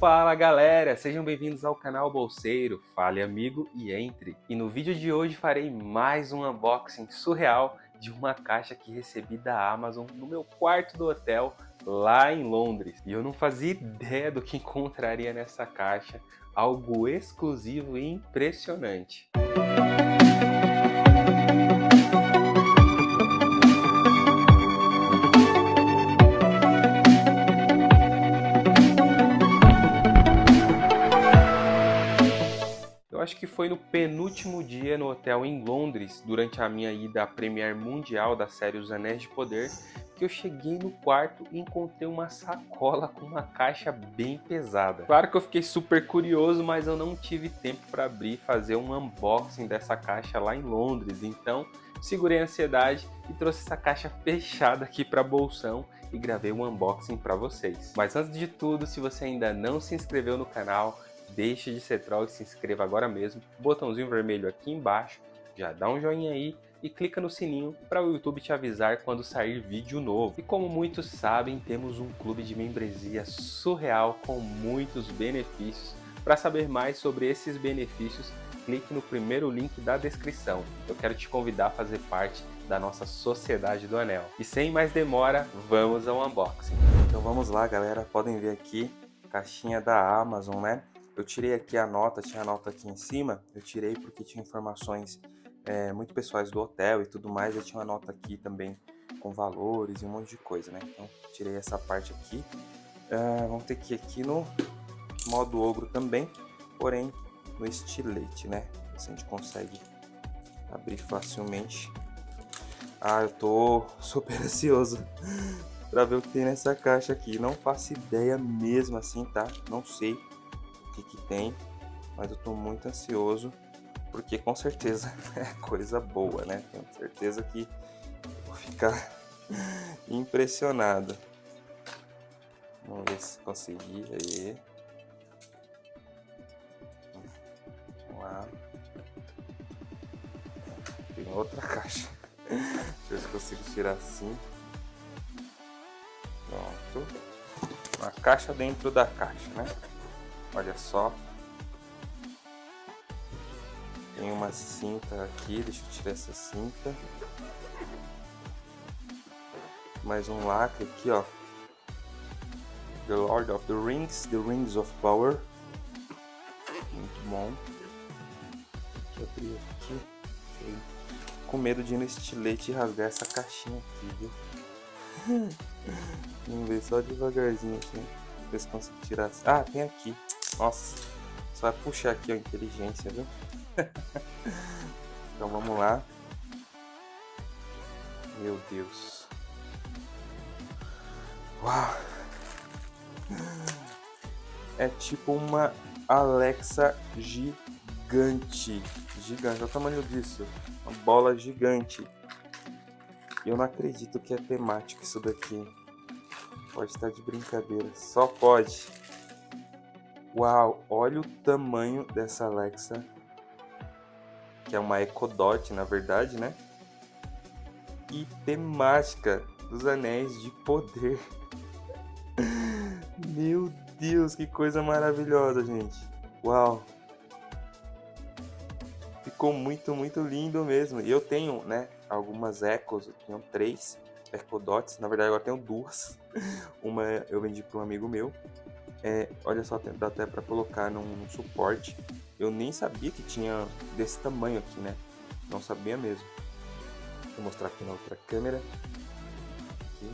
Fala galera, sejam bem-vindos ao canal Bolseiro, fale amigo e entre. E no vídeo de hoje farei mais um unboxing surreal de uma caixa que recebi da Amazon no meu quarto do hotel lá em Londres. E eu não fazia ideia do que encontraria nessa caixa, algo exclusivo e impressionante. Eu acho que foi no penúltimo dia no hotel em Londres, durante a minha ida à Premiere Mundial da série Os Anéis de Poder, que eu cheguei no quarto e encontrei uma sacola com uma caixa bem pesada. Claro que eu fiquei super curioso, mas eu não tive tempo para abrir e fazer um unboxing dessa caixa lá em Londres, então segurei a ansiedade e trouxe essa caixa fechada aqui para bolsão e gravei um unboxing para vocês. Mas antes de tudo, se você ainda não se inscreveu no canal, deixe de ser troll e se inscreva agora mesmo. Botãozinho vermelho aqui embaixo, já dá um joinha aí e clica no sininho para o YouTube te avisar quando sair vídeo novo. E como muitos sabem, temos um clube de membresia surreal com muitos benefícios. Para saber mais sobre esses benefícios, clique no primeiro link da descrição. Eu quero te convidar a fazer parte da nossa Sociedade do Anel. E sem mais demora, vamos ao unboxing. Então vamos lá galera, podem ver aqui, caixinha da Amazon, né? Eu tirei aqui a nota, tinha a nota aqui em cima, eu tirei porque tinha informações é, muito pessoais do hotel e tudo mais, eu tinha uma nota aqui também com valores e um monte de coisa, né? Então, tirei essa parte aqui. Uh, vamos ter que ir aqui no modo ogro também, porém no estilete, né? Assim a gente consegue abrir facilmente. Ah, eu tô super ansioso para ver o que tem nessa caixa aqui. Não faço ideia mesmo assim, tá? Não sei que, que tem, mas eu tô muito ansioso, porque com certeza é coisa boa, né? Tenho certeza que vou ficar impressionado. Vamos ver se consegui aí. Vamos lá. Tem outra caixa. Deixa eu ver se consigo tirar assim. Pronto. Uma caixa dentro da caixa, né? Olha só. Tem uma cinta aqui, deixa eu tirar essa cinta. Mais um lacre aqui, ó. The Lord of the Rings, The Rings of Power. Muito bom. Deixa eu abrir aqui. Com medo de ir no estilete e rasgar essa caixinha aqui, viu? Vamos ver só devagarzinho aqui. Ver se consigo tirar. Ah, tem aqui. Nossa, só vai puxar aqui a inteligência, viu? então vamos lá. Meu Deus. Uau. É tipo uma Alexa gigante. Gigante. Olha o tamanho disso. Uma bola gigante. Eu não acredito que é temático isso daqui. Pode estar de brincadeira. Só pode. Uau, olha o tamanho dessa Alexa. Que é uma Echo Dot, na verdade, né? E temática dos Anéis de Poder. Meu Deus, que coisa maravilhosa, gente. Uau. Ficou muito, muito lindo mesmo. E eu tenho, né, algumas Echos. Eu tenho três Echo Dots. Na verdade, agora tenho duas. Uma eu vendi para um amigo meu é, olha só, dá até para colocar num, num, suporte. Eu nem sabia que tinha desse tamanho aqui, né? Não sabia mesmo. Vou mostrar aqui na outra câmera. Aqui.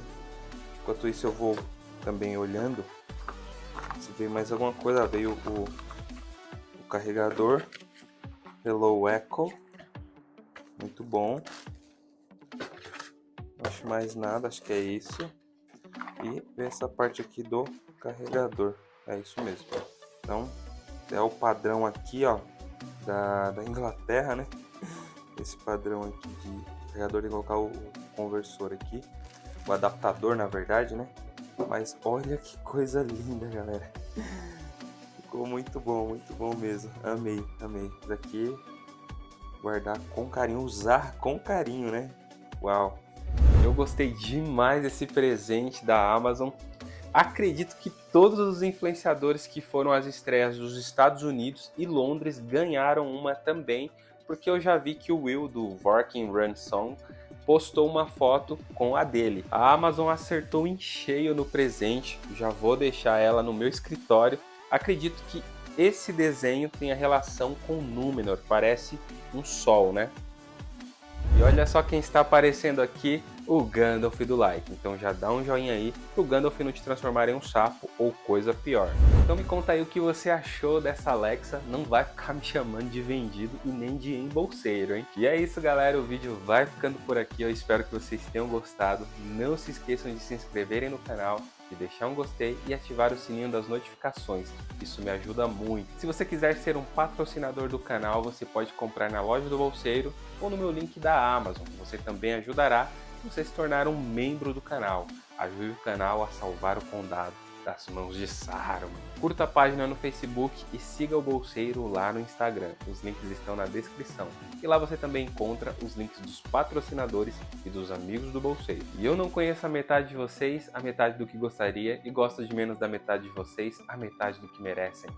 Enquanto isso eu vou também olhando. Se veio mais alguma coisa, veio o, o carregador. Hello Echo. Muito bom. Não acho mais nada, acho que é isso. E essa parte aqui do carregador. É isso mesmo. Então, é o padrão aqui, ó, da, da Inglaterra, né? Esse padrão aqui de carregador de colocar o conversor aqui. O adaptador, na verdade, né? Mas olha que coisa linda, galera. Ficou muito bom, muito bom mesmo. Amei, amei. Isso aqui, guardar com carinho, usar com carinho, né? Uau! Eu gostei demais desse presente da Amazon. acredito que todos os influenciadores que foram às estreias dos Estados Unidos e Londres ganharam uma também, porque eu já vi que o Will do Working Run Song postou uma foto com a dele. A Amazon acertou em cheio no presente, já vou deixar ela no meu escritório. Acredito que esse desenho tem a relação com Númenor, parece um sol, né? E olha só quem está aparecendo aqui, o Gandalf do like. Então já dá um joinha aí para o Gandalf não te transformar em um sapo ou coisa pior. Então me conta aí o que você achou dessa Alexa. Não vai ficar me chamando de vendido e nem de embolseiro, hein? E é isso, galera. O vídeo vai ficando por aqui. Eu espero que vocês tenham gostado. Não se esqueçam de se inscreverem no canal de deixar um gostei e ativar o sininho das notificações. Isso me ajuda muito. Se você quiser ser um patrocinador do canal, você pode comprar na loja do Bolseiro ou no meu link da Amazon. Você também ajudará você se tornar um membro do canal. Ajude o canal a salvar o condado das mãos de Saruman. Curta a página no Facebook e siga o Bolseiro lá no Instagram. Os links estão na descrição. E lá você também encontra os links dos patrocinadores e dos amigos do Bolseiro. E eu não conheço a metade de vocês, a metade do que gostaria, e gosto de menos da metade de vocês, a metade do que merecem.